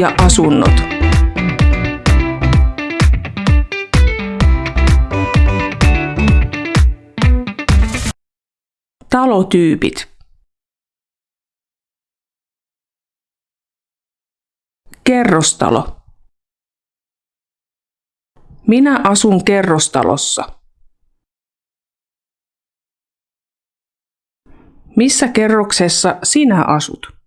ja asunnot. Talotyypit. Kerrostalo. Minä asun kerrostalossa. Missä kerroksessa sinä asut?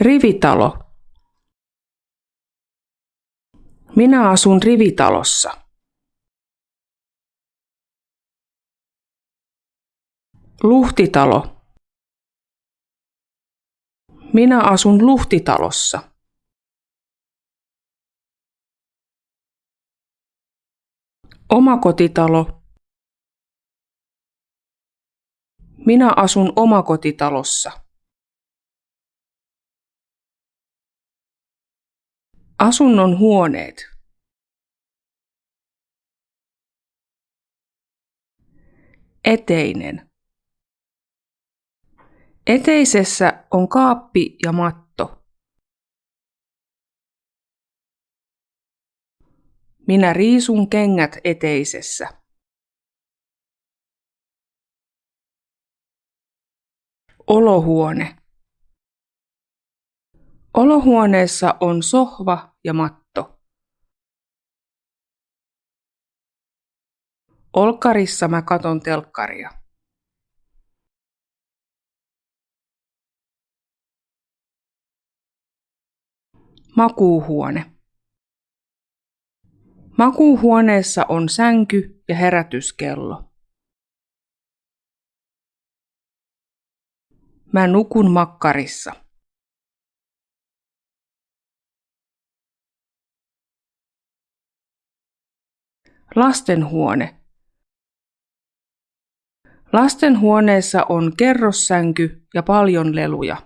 Rivitalo. Minä asun rivitalossa. Luhtitalo. Minä asun luhtitalossa. Omakotitalo. Minä asun omakotitalossa. Asunnon huoneet. Eteinen. Eteisessä on kaappi ja matto. Minä riisun kengät eteisessä. Olohuone. Olohuoneessa on sohva ja matto. Olkkarissa mä katon telkkaria. Makuuhuone. Makuuhuoneessa on sänky ja herätyskello. Mä nukun makkarissa. Lastenhuone. Lastenhuoneessa on kerrossänky ja paljon leluja.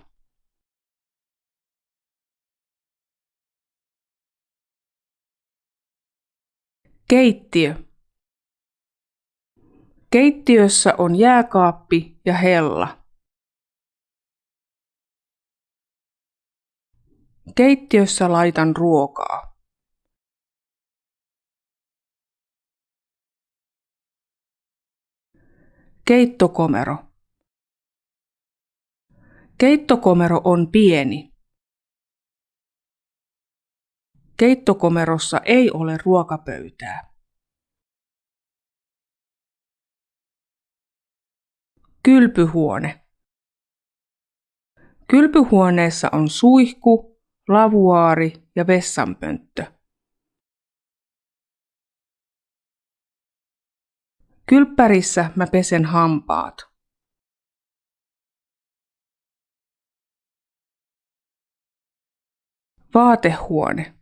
Keittiö. Keittiössä on jääkaappi ja hella. Keittiössä laitan ruokaa. Keittokomero. Keittokomero on pieni. Keittokomerossa ei ole ruokapöytää. Kylpyhuone. Kylpyhuoneessa on suihku, lavuaari ja vessanpönttö. Kylppärissä mä pesen hampaat. Vaatehuone.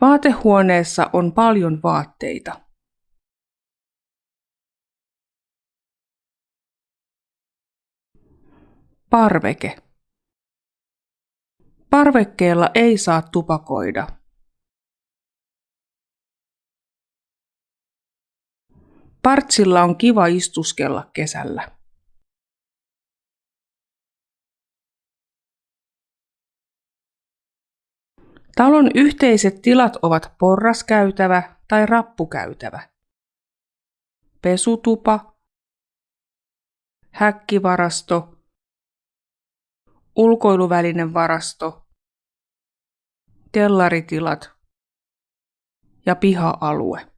Vaatehuoneessa on paljon vaatteita. Parveke. Parvekkeella ei saa tupakoida. Partsilla on kiva istuskella kesällä. Talon yhteiset tilat ovat porraskäytävä tai rappukäytävä. Pesutupa, häkkivarasto, ulkoiluvälinen varasto, kellaritilat ja piha-alue.